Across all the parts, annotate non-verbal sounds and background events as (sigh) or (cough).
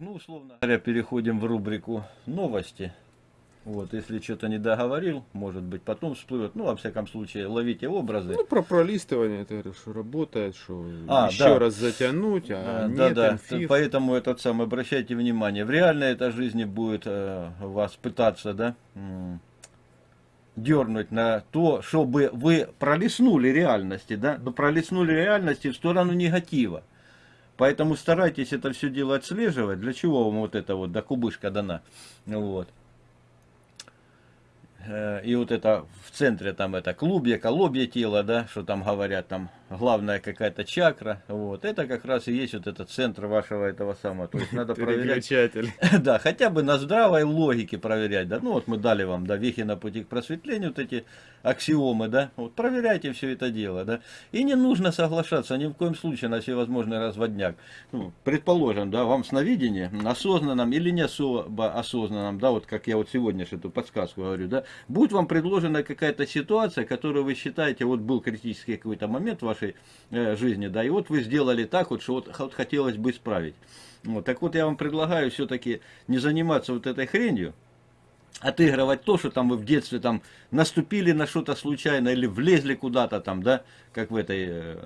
ну, условно говоря, переходим в рубрику новости. Вот, если что-то не договорил, может быть, потом всплывет. Ну, во всяком случае, ловите образы. Ну, про пролистывание, ты говоришь, что работает, что А, еще да. раз затянуть, а А, нет, да, да. Поэтому этот самый, обращайте внимание, в реальной этой жизни будет э, вас пытаться, да, дернуть на то, чтобы вы пролистнули реальности, да, но пролистнули реальности в сторону негатива. Поэтому старайтесь это все дело отслеживать. Для чего вам вот это вот, да, кубышка дана. Вот. Э, И вот это в центре там это клубья, колобья тела, да, что там говорят, там главная какая-то чакра, вот, это как раз и есть вот этот центр вашего этого самого, то есть надо проверять, (laughs) да, хотя бы на здравой логике проверять, да, ну вот мы дали вам, да, вехи на пути к просветлению, вот эти аксиомы, да, вот проверяйте все это дело, да, и не нужно соглашаться ни в коем случае на всевозможный разводняк, ну, предположим, да, вам сновидение, осознанном или не особо осознанном, да, вот как я вот сегодня эту подсказку говорю, да, будет вам предложена какая-то ситуация, которую вы считаете, вот был критический какой-то момент в вашей э, жизни, да, и вот вы сделали так вот, что вот, вот хотелось бы исправить. Вот, так вот я вам предлагаю все-таки не заниматься вот этой хренью, отыгрывать то, что там вы в детстве там наступили на что-то случайно или влезли куда-то там, да, как в этой, э,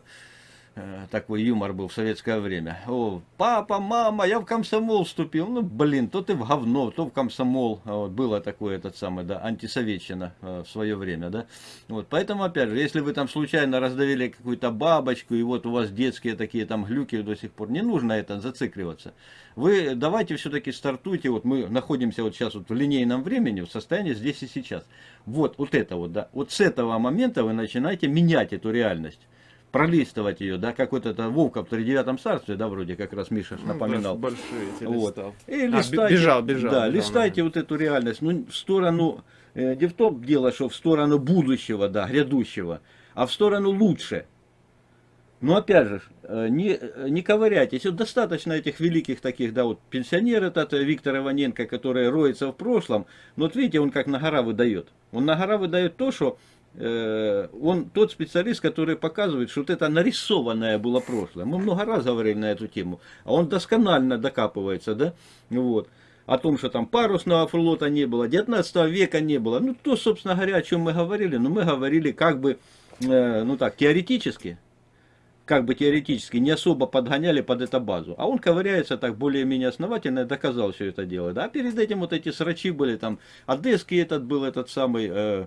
такой юмор был в советское время. О, папа, мама, я в комсомол вступил. Ну, блин, то ты в говно, то в комсомол. А Вот, было такое, этот самый, да, антисоветчина э, в свое время, да. Вот, поэтому, опять же, если вы там случайно раздавили какую-то бабочку, и вот у вас детские такие там глюки до сих пор, не нужно это зацикливаться. Вы давайте все-таки стартуйте, вот мы находимся вот сейчас вот в линейном времени, в состоянии здесь и сейчас. Вот, вот это вот, да, вот с этого момента вы начинаете менять эту реальность. Пролистывать ее, да, как вот это Вовка в тридевятом царстве, да, вроде как раз Миша Ну, напоминал. больш- Большие эти Вот. И А, листайте, бежал, бежал, Да, бежал, листайте вот эту реальность. Ну, в сторону, э, не в том дело, что в сторону будущего, да, грядущего, а в сторону лучше. Но опять же, э, не, э, не ковыряйтесь. Вот достаточно этих великих таких, да, вот пенсионер этот э, Виктор Иваненко, который роется в прошлом. Но вот видите, он как на гора выдает. Он на гора выдает то, что он тот специалист, который показывает, что вот это нарисованное было прошлое. Мы много раз говорили на эту тему. А он досконально докапывается, да, вот о том, что там парусного флота не было, 19 века не было. Ну, то, собственно говоря, о чем мы говорили. Но мы говорили как бы, э, ну так, теоретически, как бы теоретически, не особо подгоняли под эту базу. А он ковыряется так более-менее основательно и доказал все это дело. Да? А перед этим вот эти срачи были, там, Одесский этот был, этот самый э,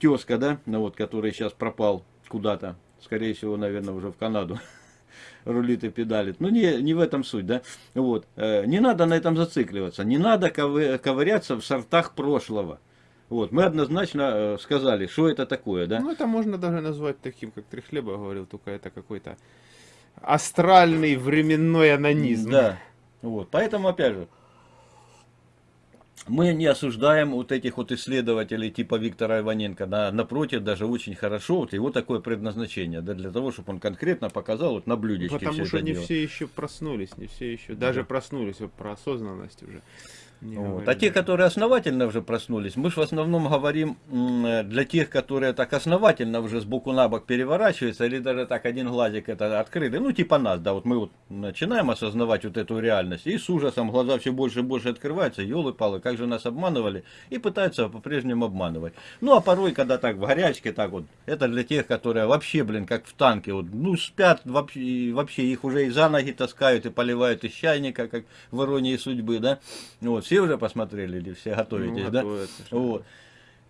тезка, да, ну, вот, который сейчас пропал куда-то. Скорее всего, наверное, уже в Канаду (laughs) рулит и педалит. Ну, не, не в этом суть, да. Вот. Э, Не надо на этом зацикливаться. Не надо ковы- ковыряться в сортах прошлого. Вот. Мы однозначно э, сказали, что это такое, да. Ну, это можно даже назвать таким, как Трехлеба говорил, только это какой-то астральный временной анонизм. Да. Вот. Поэтому, опять же, мы не осуждаем вот этих вот исследователей типа Виктора Иваненко. Да, напротив, даже очень хорошо. Вот его такое предназначение. Да, для того, чтобы он конкретно показал вот на блюдечке Потому что не дело. все еще проснулись, не все еще, даже проснулись, вот про осознанность уже. Не Вот. говорили. А те, которые основательно уже проснулись, мы же в основном говорим для тех, которые так основательно уже с боку на бок переворачиваются, или даже так один глазик это открыли, ну типа нас, да, вот мы вот начинаем осознавать вот эту реальность, и с ужасом глаза все больше и больше открываются, елы-палы, как же нас обманывали, и пытаются по-прежнему обманывать. Ну а порой, когда так в горячке, так вот, это для тех, которые вообще, блин, как в танке, вот, ну спят, вообще, и вообще их уже и за ноги таскают, и поливают из чайника, как в иронии судьбы, да, вот, все уже посмотрели или все готовитесь, Ну, да? готовятся, Вот.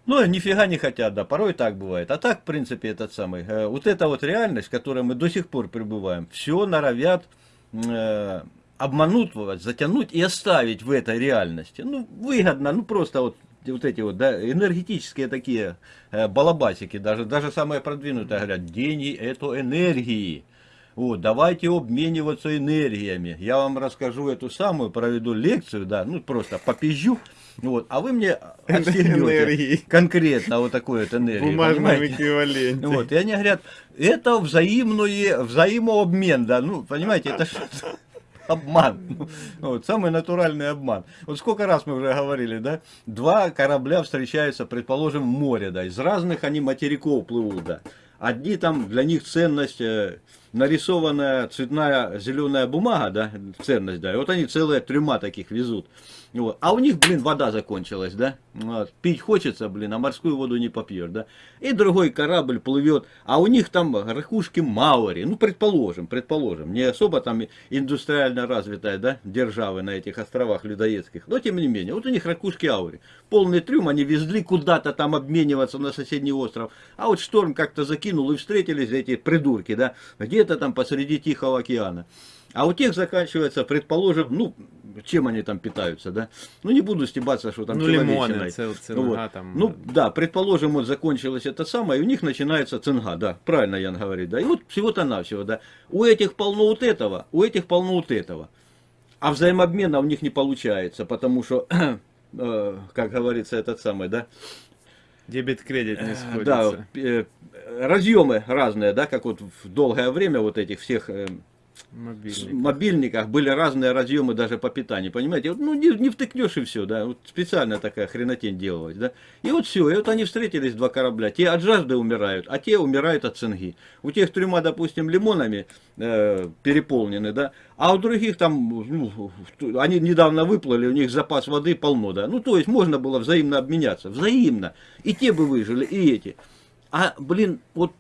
Ну, нифига не хотят, да, порой так бывает. А так, в принципе, этот самый, э, вот эта вот реальность, в которой мы до сих пор пребываем, все норовят э, обмануть вас, затянуть и оставить в этой реальности. Ну, выгодно, ну, просто вот вот эти вот да, энергетические такие э, балабасики, даже, даже самые продвинутые говорят, деньги это энергии. Вот, давайте обмениваться энергиями. Я вам расскажу эту самую, проведу лекцию, да, ну просто попизжу, вот, а вы мне Энергии. конкретно вот такую вот энергию, бумажном эквиваленте. Вот, и они говорят, это взаимное, взаимообмен, да, ну, понимаете, это что обман. Вот, самый натуральный обман. Вот сколько раз мы уже говорили, да, два корабля встречаются, предположим, в море, да, из разных они материков плывут, да. Одни там, для них ценность, э, нарисованная цветная зеленая бумага, да, ценность, да, и вот они целые трюма таких везут. Вот. А у них, блин, вода закончилась, да? Вот. Пить хочется, блин, а морскую воду не попьешь, да? И другой корабль плывет, а у них там ракушки Маури, ну, предположим, предположим, не особо там индустриально развитая, да, державы на этих островах людоедских, но тем не менее, вот у них ракушки Аури. Полный трюм, они везли куда-то там обмениваться на соседний остров, а вот шторм как-то закинул и встретились эти придурки, да, где-то там посреди Тихого океана. А у тех заканчивается, предположим, ну, чем они там питаются, да? Ну, не буду стебаться, что там Ну, лимоны, цел, Ну, вот. там. Ну, да, предположим, вот закончилось это самое, и у них начинается цинга, да, правильно Ян говорит, да, и вот всего-то навсего, да. У этих полно вот этого, у этих полно вот этого. А взаимообмена у них не получается, потому что, (clears throat) э, как говорится, этот самый, да, Дебет-кредит не Э, сходится. да, э, разъемы разные, да, как вот в долгое время вот этих всех э, с- Мобильник. мобильниках были разные разъемы даже по питанию, понимаете? Вот, ну, не, не втыкнешь и все, да, вот специально такая хренотень делалась, да. И вот все, и вот они встретились, два корабля, те от жажды умирают, а те умирают от цинги. У тех трюма, допустим, лимонами э, переполнены, да, а у других там, ну, они недавно выплыли, у них запас воды полно, да. Ну, то есть можно было взаимно обменяться, взаимно. И те бы выжили, и эти. А, блин, вот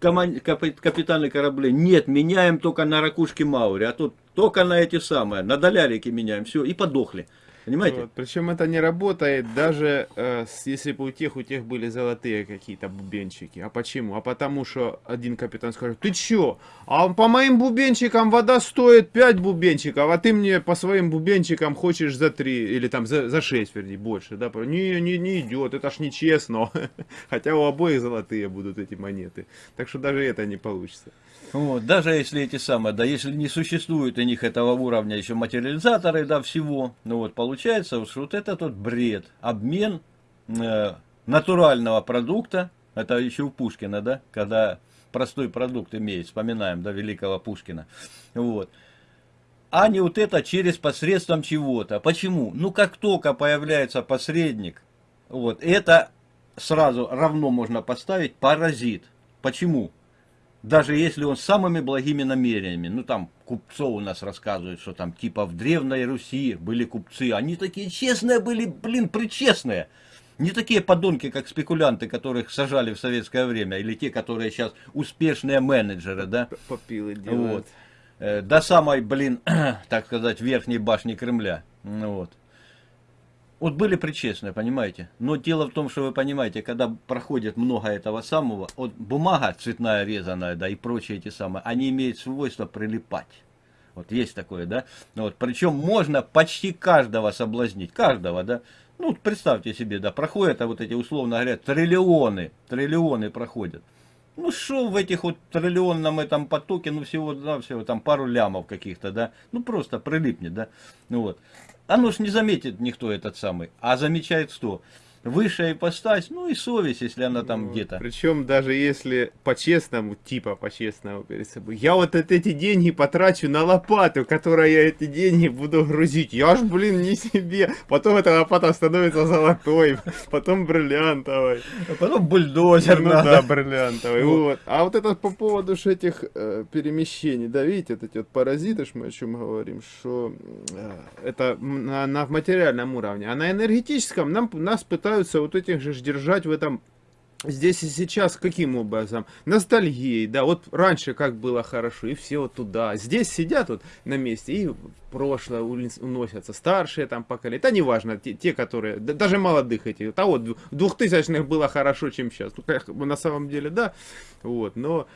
коман- капи- капитаны кораблей, нет, меняем только на ракушки Маури, а тут только на эти самые, на долярики меняем, все, и подохли. Понимаете? Вот. Причем это не работает даже э, если бы у тех, у тех были золотые какие-то бубенчики. А почему? А потому что один капитан скажет, ты чё? А по моим бубенчикам вода стоит 5 бубенчиков, а ты мне по своим бубенчикам хочешь за 3, или там за, за 6, вернее, больше. Да? Не, не, не идет, это ж нечестно. (laughs) Хотя у обоих золотые будут эти монеты. Так что даже это не получится. Вот, даже если эти самые, да, если не существует у них этого уровня еще материализаторы, да, всего, ну вот, получается, что вот это тот бред, обмен э, натурального продукта, это еще у Пушкина, да, когда простой продукт имеет, вспоминаем, да, великого Пушкина, вот, а не вот это через посредством чего-то. Почему? Ну, как только появляется посредник, вот, это сразу равно можно поставить паразит. Почему? Даже если он с самыми благими намерениями, ну там купцов у нас рассказывают, что там типа в Древней Руси были купцы, они такие честные были, блин, причестные. Не такие подонки, как спекулянты, которых сажали в советское время, или те, которые сейчас успешные менеджеры, да, Попилы вот, делают. Э, до самой, блин, (clears throat) так сказать, верхней башни Кремля, ну вот. Вот были причестные, понимаете? Но дело в том, что вы понимаете, когда проходит много этого самого, вот бумага цветная резаная, да, и прочие эти самые, они имеют свойство прилипать. Вот есть такое, да? Ну Вот, причем можно почти каждого соблазнить, каждого, да? Ну, представьте себе, да, проходят, а вот эти, условно говоря, триллионы, триллионы проходят. Ну, что в этих вот триллионном этом потоке, ну, всего, да, всего там пару лямов каких-то, да? Ну, просто прилипнет, да? Ну, вот. Оно ж не заметит никто этот самый, а замечает что? Высшая ипостась, ну и совесть, если она там Вот. где-то. Причем даже если по-честному, типа по-честному перед собой, я вот от эти деньги потрачу на лопату, которой я эти деньги буду грузить. Я ж, блин, не себе. Потом эта лопата становится золотой, (laughs) потом бриллиантовой. А потом бульдозер Ну надо. да, бриллиантовый. Вот. Вот. А вот это по поводу этих э, перемещений, да, видите, вот эти вот паразиты, мы о чем говорим, что э, это на, на материальном уровне, а на энергетическом нам, нас пытаются вот этих же держать в этом Здесь и сейчас каким образом? Ностальгией, да, вот раньше как было хорошо, и все вот туда. Здесь сидят вот на месте и прошлое уносятся, старшие там поколения, да неважно, те, те которые, да, даже молодых этих, а вот двухтысячных было хорошо, чем сейчас. Ну, на самом деле, да, вот, но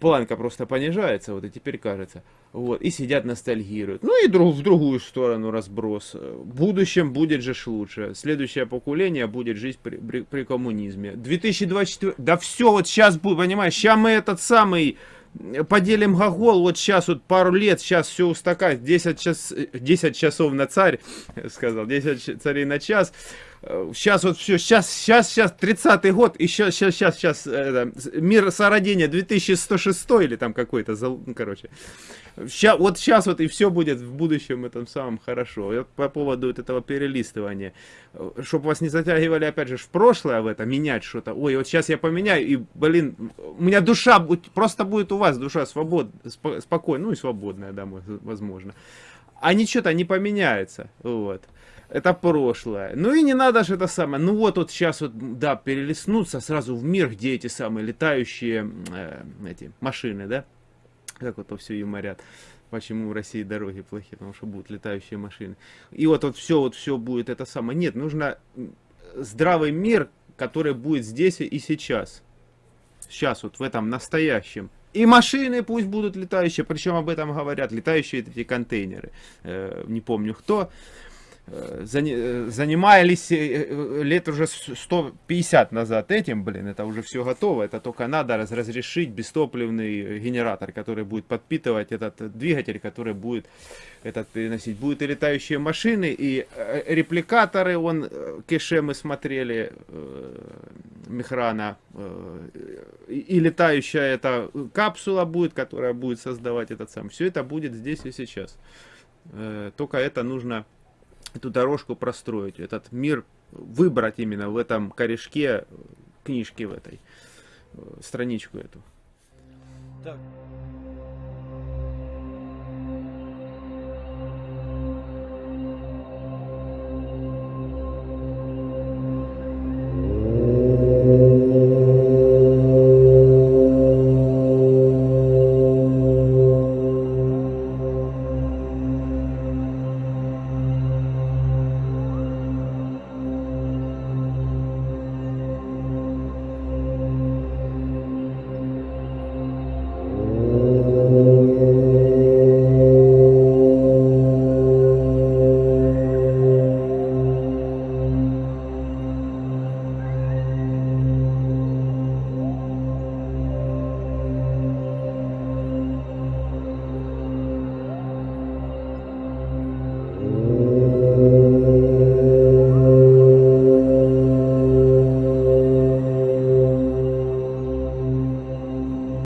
планка просто понижается, вот и теперь кажется. Вот, и сидят ностальгируют. Ну и друг, в другую сторону разброс. В будущем будет же лучше. Следующее поколение будет жить при, при, при коммунизме. 2024... Да все вот сейчас будет, понимаешь, сейчас мы этот самый э, поделим гогол, вот сейчас вот пару лет, сейчас все устакать, 10, час, э, 10 часов на царь, (laughs) сказал, 10 ч- царей на час, Сейчас вот все, сейчас, сейчас, сейчас, 30-й год, и сейчас, сейчас, сейчас, сейчас, это, мир сородения 2106 или там какой-то, ну, короче. Ща, вот сейчас вот и все будет в будущем этом самом хорошо. Я по поводу вот этого перелистывания. Чтобы вас не затягивали, опять же, в прошлое в это, менять что-то. Ой, вот сейчас я поменяю, и, блин, у меня душа, просто будет у вас душа свобод, спо- спокойная, ну и свободная, да, возможно. А ничего-то не поменяется, вот. Это прошлое. Ну и не надо же это самое. Ну вот, вот сейчас вот, да, перелистнуться сразу в мир, где эти самые летающие э, эти машины, да? Как вот то все юморят. Почему в России дороги плохие? Потому что будут летающие машины. И вот, вот все, вот все будет это самое. Нет, нужно здравый мир, который будет здесь и сейчас. Сейчас вот в этом настоящем. И машины пусть будут летающие, причем об этом говорят, летающие эти контейнеры. Э, не помню кто. Э, э, занимались э, лет уже с- 150 назад этим, блин, это уже все готово, это только надо раз- разрешить бестопливный генератор, который будет подпитывать этот двигатель, который будет этот переносить. Будут и летающие машины, и репликаторы, он, кеше мы смотрели, Мехрана, и, летающая эта капсула будет, которая будет создавать этот сам. Все это будет здесь и сейчас. Только это нужно эту дорожку простроить, этот мир выбрать именно в этом корешке э, книжки в этой, э, страничку эту. Так,